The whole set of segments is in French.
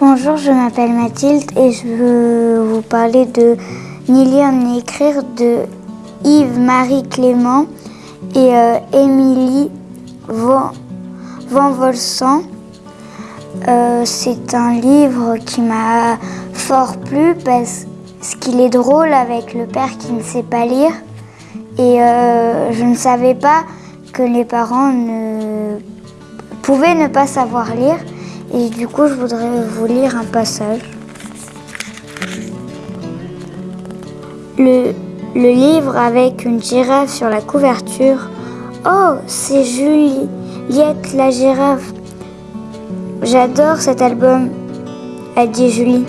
Bonjour, je m'appelle Mathilde et je veux vous parler de Ni lire ni écrire de Yves-Marie Clément et euh, Émilie Van. Euh, c'est un livre qui m'a fort plu parce qu'il est drôle avec le père qui ne sait pas lire. Et euh, je ne savais pas que les parents ne pouvaient ne pas savoir lire. Et du coup, je voudrais vous lire un passage. Le, livre avec une girafe sur la couverture. Oh, c'est Juliette la girafe. J'adore cet album, a dit Julie.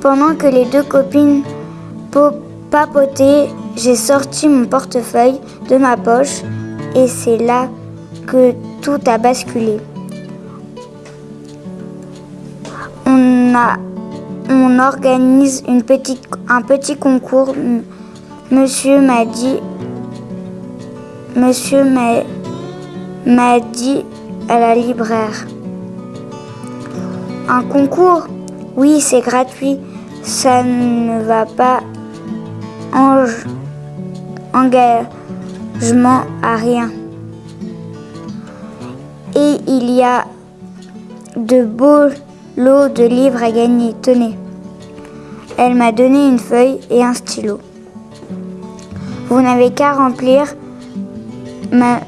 Pendant que les deux copines papotaient, j'ai sorti mon portefeuille de ma poche et c'est là que tout a basculé. On organise un petit concours. Monsieur m'a dit, monsieur m'a dit à la libraire. Un concours? Oui, c'est gratuit. Ça ne va pas en engagement à rien. Et il y a de beaux lots de livres à gagner. Tenez. Elle m'a donné une feuille et un stylo. Vous n'avez qu'à remplir ma...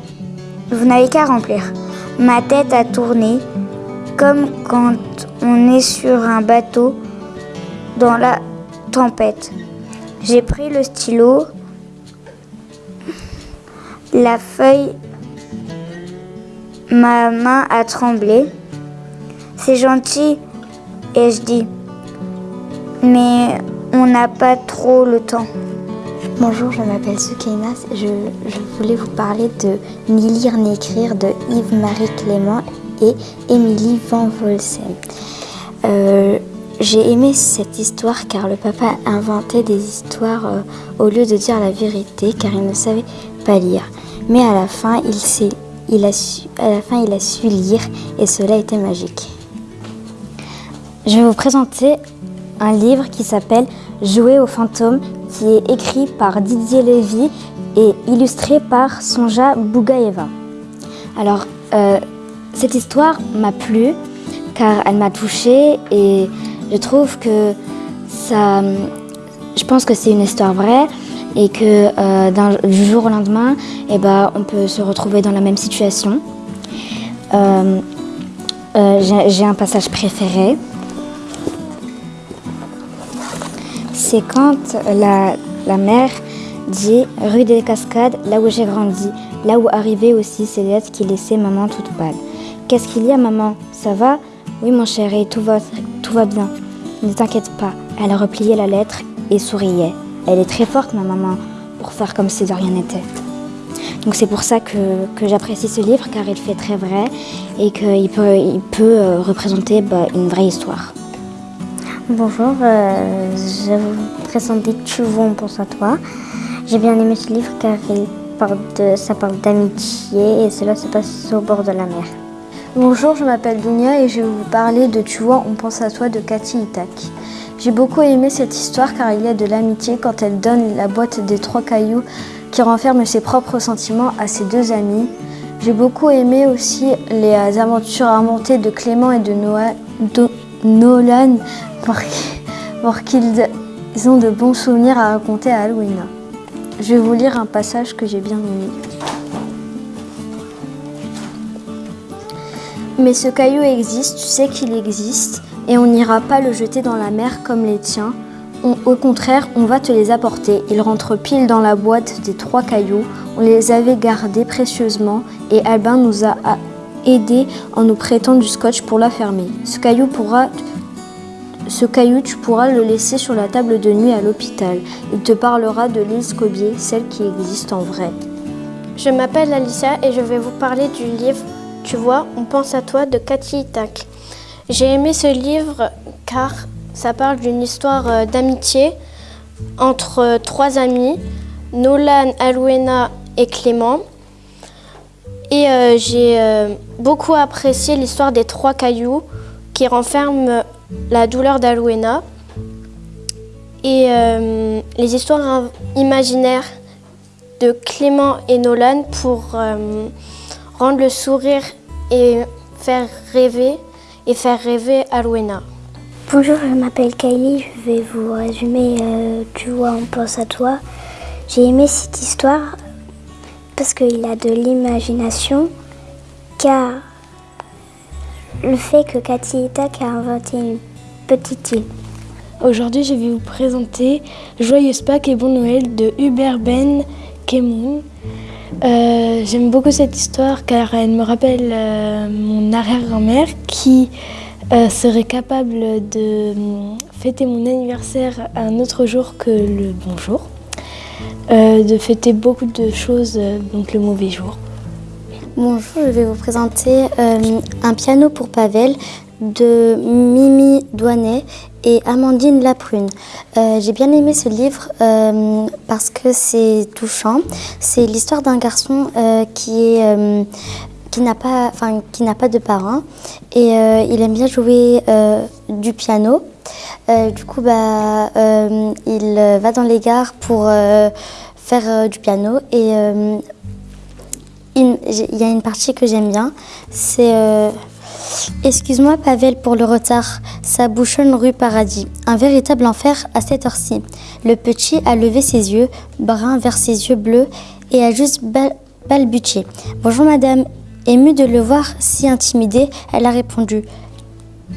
Vous n'avez qu'à remplir. Ma tête a tourné comme quand on est sur un bateau dans la tempête. J'ai pris le stylo, la feuille, ma main a tremblé. C'est gentil, et je dis, mais on n'a pas trop le temps. Bonjour, je m'appelle Soukaina. Je, je, voulais vous parler de Ni lire ni écrire de Yves-Marie Clément et Émilie Van Volsen. Euh, J'ai aimé cette histoire car le papa inventait des histoires euh, au lieu de dire la vérité car il ne savait pas lire. Mais à la fin, il a su, à la fin, il a su lire et cela était magique. Je vais vous présenter un livre qui s'appelle Jouer aux fantômes qui est écrit par Didier Lévy et illustré par Sonja Bougaeva. Alors, euh, cette histoire m'a plu car elle m'a touchée et je trouve que ça. Je pense que c'est une histoire vraie et que euh, du jour au lendemain, eh ben, on peut se retrouver dans la même situation. Euh, J'ai un passage préféré. C'est quand la, mère dit rue des Cascades, là où j'ai grandi, là où arrivaient aussi ces lettres qui laissaient maman toute pâle. Qu'est-ce qu'il y a maman? Ça va? Oui mon chéri, tout va, tout va bien. Ne t'inquiète pas. Elle a replié la lettre et souriait. Elle est très forte ma maman pour faire comme si de rien n'était. Donc c'est pour ça que, j'apprécie ce livre car il fait très vrai et qu'il peut, il peut représenter bah, une vraie histoire. Bonjour, euh, je vous présente Tu vois, on pense à toi. J'ai bien aimé ce livre car il parle de, ça parle d'amitié et cela se passe au bord de la mer. Bonjour, je m'appelle Dunia et je vais vous parler de Tu vois, on pense à toi de Cathy Itak. J'ai beaucoup aimé cette histoire car il y a de l'amitié quand elle donne la boîte des trois cailloux qui renferme ses propres sentiments à ses deux amis. J'ai beaucoup aimé aussi les aventures inventées de Clément et de, Noah, de Nolan pour qu'ils ont de bons souvenirs à raconter à Halloween. Je vais vous lire un passage que j'ai bien aimé. Mais ce caillou existe, tu sais qu'il existe, et on n'ira pas le jeter dans la mer comme les tiens. Au contraire, on va te les apporter. Ils rentrent pile dans la boîte des trois cailloux. On les avait gardés précieusement, et Albin nous a aidés en nous prêtant du scotch pour la fermer. Ce caillou pourra ce caillou, tu pourras le laisser sur la table de nuit à l'hôpital. Il te parlera de l'île Scobier, celle qui existe en vrai. Je m'appelle Alicia et je vais vous parler du livre Tu vois, on pense à toi de Cathy Itak. J'ai aimé ce livre car ça parle d'une histoire d'amitié entre trois amis, Nolan, Alouena et Clément. Et euh, j'ai euh, beaucoup apprécié l'histoire des trois cailloux qui renferme la douleur d'Alouena et euh, les histoires imaginaires de Clément et Nolan pour euh, rendre le sourire et faire rêver et faire rêver Alouena. Bonjour, je m'appelle Kylie, je vais vous résumer euh, Tu vois, on pense à toi. J'ai aimé cette histoire parce qu'il a de l'imagination, car le fait que Cathy Itac a inventé une petite île. Aujourd'hui, je vais vous présenter Joyeuse Pâques et Bon Noël de Hubert Ben Kemoun. Euh, J'aime beaucoup cette histoire car elle me rappelle euh, mon arrière-grand-mère qui euh, serait capable de fêter mon anniversaire un autre jour que le bon jour, euh, de fêter beaucoup de choses, donc le mauvais jour. Bonjour, je vais vous présenter euh, un piano pour Pavel de Mimi Douanet et Amandine Laprune. Euh, J'ai bien aimé ce livre euh, parce que c'est touchant. C'est l'histoire d'un garçon qui est qui n'a pas, enfin pas de parents et il aime bien jouer du piano. Du coup, bah, il va dans les gares pour faire du piano et il y a une partie que j'aime bien, c'est euh, Excuse-moi Pavel pour le retard, ça bouchonne rue Paradis. Un véritable enfer à cette heure-ci. Le petit a levé ses yeux, bruns vers ses yeux bleus, et a juste bal- balbutié. Bonjour madame. Émue de le voir si intimidé, elle a répondu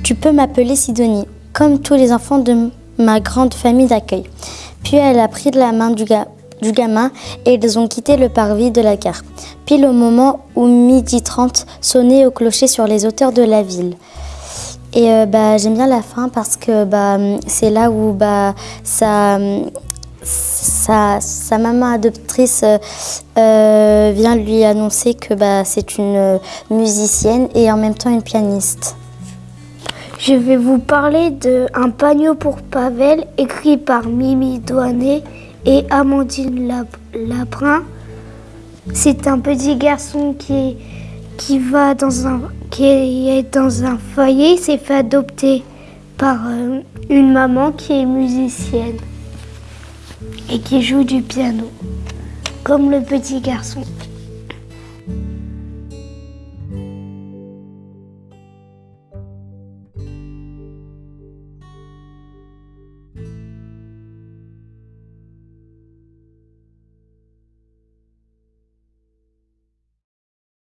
Tu peux m'appeler Sidonie, comme tous les enfants de ma grande famille d'accueil. Puis elle a pris de la main du, ga- du gamin et ils ont quitté le parvis de la gare. Pile au moment où midi 30 sonnait au clocher sur les hauteurs de la ville. Et euh, bah, j'aime bien la fin parce que bah, c'est là où bah, sa, sa, maman adoptrice euh, euh, vient lui annoncer que bah, c'est une musicienne et en même temps une pianiste. Je vais vous parler de Un panneau pour Pavel, écrit par Mimi Douanet et Amandine Laprin. C'est un petit garçon qui, va dans un qui est dans un foyer, s'est fait adopter par euh, une maman qui est musicienne et qui joue du piano, comme le petit garçon.